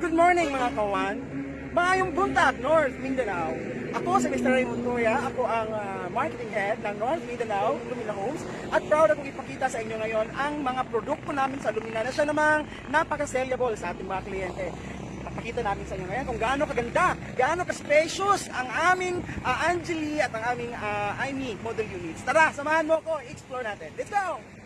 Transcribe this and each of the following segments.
Good morning mga kawan. Maayong buntag, North Mindanao. Ako si Mr. Raymond Noya. Ako ang ah, marketing head ng North Mindanao Lumina Homes. At proud akong ipakita sa inyo ngayon ang mga produkto namin sa Lumina na siya namang napaka-sellable sa ating mga kliyente. Papakita namin sa inyo ngayon kung gaano kaganda, gaano ka-spacious ang aming uh, Angeli at ang aming uh, IME model units. Tara, samahan mo ako, explore natin. Let's go!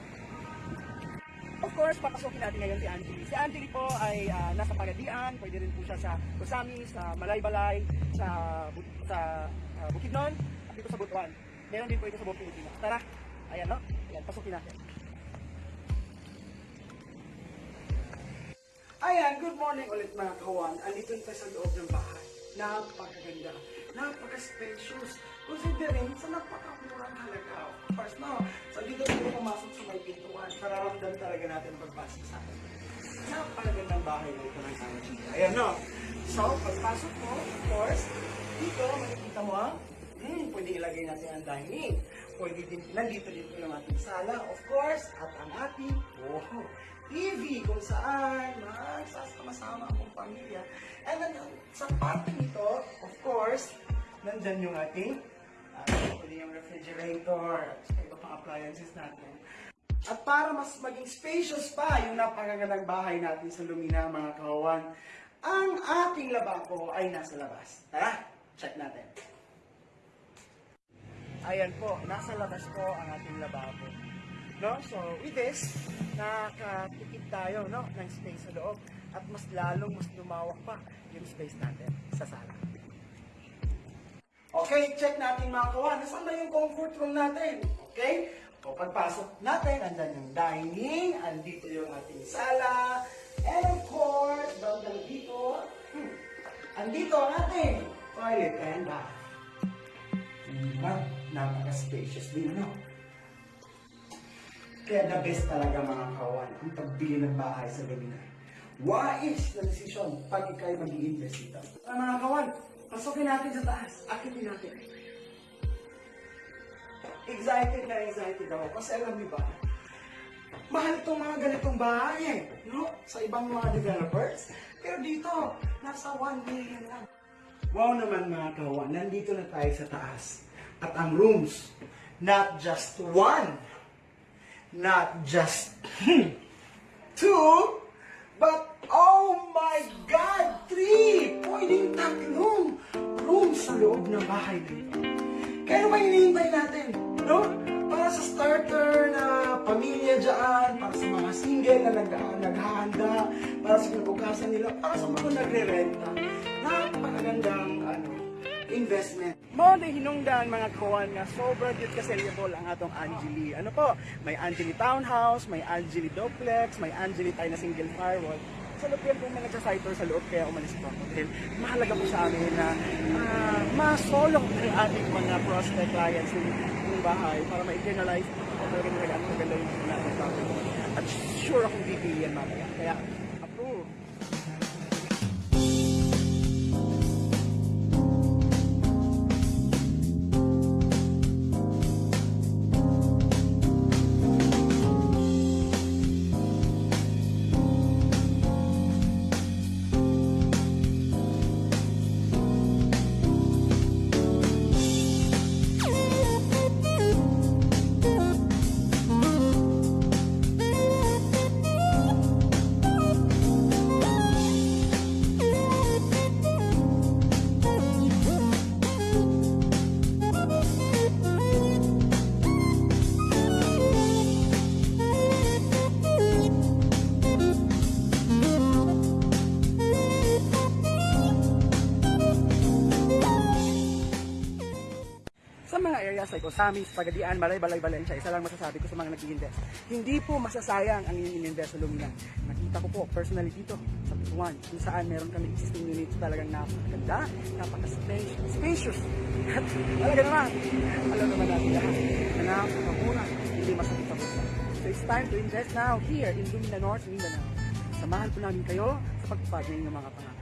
Course, papasukin natin ngayon si Angeli. Si Angeli po ay ah, nasa Pagadian, pwede rin po siya sa Kusami, sa Malaybalay, sa, sa ah, Bukidnon, at dito sa Butuan. Meron din po ito sa buong Pilipinas. Tara, ayan no? Ayan, pasukin natin. Ayan, good morning ulit mga kawan. Andito tayo sa loob ng bahay. Napakaganda. Napaka-spacious. Considering sa napakamurang halaga. Of course, no? So dito tayo pumasok sa may pintuan. Kararamdam talaga natin pagpasok sa atin. Napakagandang bahay na ito ng Angie. Ayan, no? So, pagpasok mo, of course, dito makikita mo ang Hmm, pwede ilagay natin ang dining. Pwede din, nandito din po yung ating sala, of course, at ang ating oh, TV kung saan magsasama-sama ang pamilya. And then, sa parte nito, of course, nandyan yung ating uh, yung refrigerator, at iba pang appliances natin. At para mas maging spacious pa yung napakagandang bahay natin sa Lumina, mga kawawan, ang ating lababo ay nasa labas. Tara, check natin. Ayan po, nasa labas po ang ating lababo. No? So, with this, nakatipid tayo no, ng space sa loob at mas lalong mas lumawak pa yung space natin sa sala. Okay, check natin mga kawan. Nasaan ba yung comfort room natin? Okay? O pagpasok natin, andyan yung dining, andito yung ating sala, and of course, bandang dito, hmm, andito ang ating toilet and bath. Diba? Napaka-spacious din, no? Kaya the best talaga mga kawan, ang pagbili ng bahay sa Lumina. Wise na desisyon pag ikaw'y mag-i-invest dito. Ah, mga kawan, pasukin natin sa taas. Akitin natin. Excited na excited ako. Kasi alam niyo ba, mahal itong mga ganitong bahay eh. No? Sa ibang mga developers. Pero dito, nasa 1 million lang. Wow naman mga kawan, nandito na tayo sa taas. At ang rooms, not just one, not just two, but oh my God, three! Pwedeng tatlong rooms sa loob ng bahay dito. Kaya naman hinihintay natin, no? Para sa starter na pamilya dyan, para sa mga single na nag naghahanda, para sa kinabukasan nila, para sa mga nagre-renta. Napakagandang ano, investment. Mo na hinungdan mga kawan nga sobrang cute ka-sellable ang atong Angeli. Ano po? May Angeli Townhouse, may Angeli Duplex, may Angeli tayo na single firewall. Sa loob yan po may nagsasiter sa loob kaya umalis po ako. Dahil mahalaga po sa amin na uh, masolong ang ating mga prospect clients ng, ng bahay para ma-internalize o talaga nila ang maganda yung natin. At sure akong bibili yan mamaya. Kaya mga areas like Osamis, Pagadian, Malay, Balay, Valencia, isa lang masasabi ko sa mga nag-invest. Hindi po masasayang ang in-invest sa Lumina. Nakita ko po personally dito sa Putuan, kung saan meron kami existing units talagang napakaganda, napaka-spacious. At talaga naman, alam naman natin lahat na napakamura, hindi masakit sa time to invest now here in Dumina North, Mindanao. Samahan po namin kayo sa pagpapag ng mga pangarap.